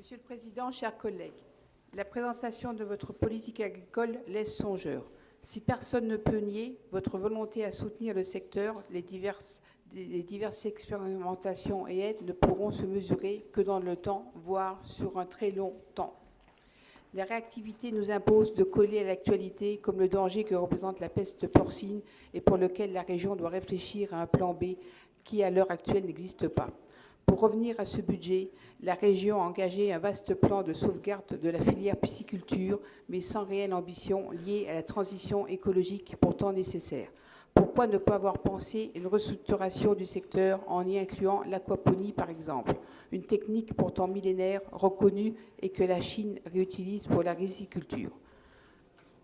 Monsieur le Président, chers collègues, la présentation de votre politique agricole laisse songeur. Si personne ne peut nier votre volonté à soutenir le secteur, les diverses, expérimentations et aides ne pourront se mesurer que dans le temps, voire sur un très long temps. La réactivité nous impose de coller à l'actualité comme le danger que représente la peste porcine et pour lequel la région doit réfléchir à un plan B qui, à l'heure actuelle, n'existe pas. Pour revenir à ce budget, la région a engagé un vaste plan de sauvegarde de la filière pisciculture, mais sans réelle ambition liée à la transition écologique pourtant nécessaire. Pourquoi ne pas avoir pensé une restructuration du secteur en y incluant l'aquaponie, par exemple, une technique pourtant millénaire, reconnue et que la Chine réutilise pour la riziculture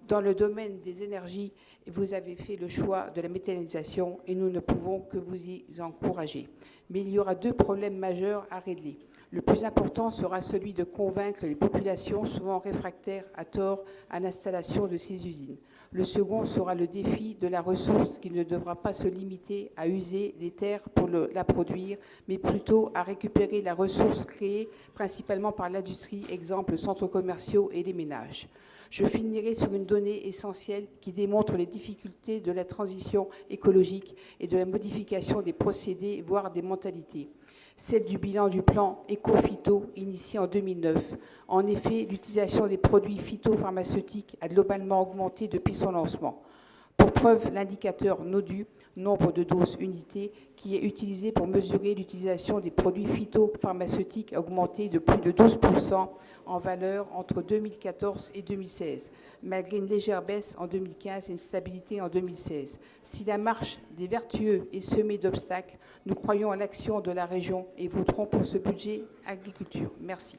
Dans le domaine des énergies, vous avez fait le choix de la méthanisation et nous ne pouvons que vous y encourager. Mais il y aura deux problèmes majeurs à régler. Le plus important sera celui de convaincre les populations, souvent réfractaires à tort, à l'installation de ces usines. Le second sera le défi de la ressource qui ne devra pas se limiter à user les terres pour la produire, mais plutôt à récupérer la ressource créée principalement par l'industrie, exemple centres commerciaux et les ménages. Je finirai sur une donnée essentielle qui démontre les difficultés de la transition écologique et de la modification des procédés, voire des mentalités celle du bilan du plan éco-phyto initié en 2009. En effet, l'utilisation des produits phytopharmaceutiques a globalement augmenté depuis son lancement. Pour preuve, l'indicateur NODU, nombre de doses unités, qui est utilisé pour mesurer l'utilisation des produits phytopharmaceutiques, a augmenté de plus de 12% en valeur entre 2014 et 2016, malgré une légère baisse en 2015 et une stabilité en 2016. Si la marche des vertueux est semée d'obstacles, nous croyons à l'action de la région et voterons pour ce budget agriculture. Merci.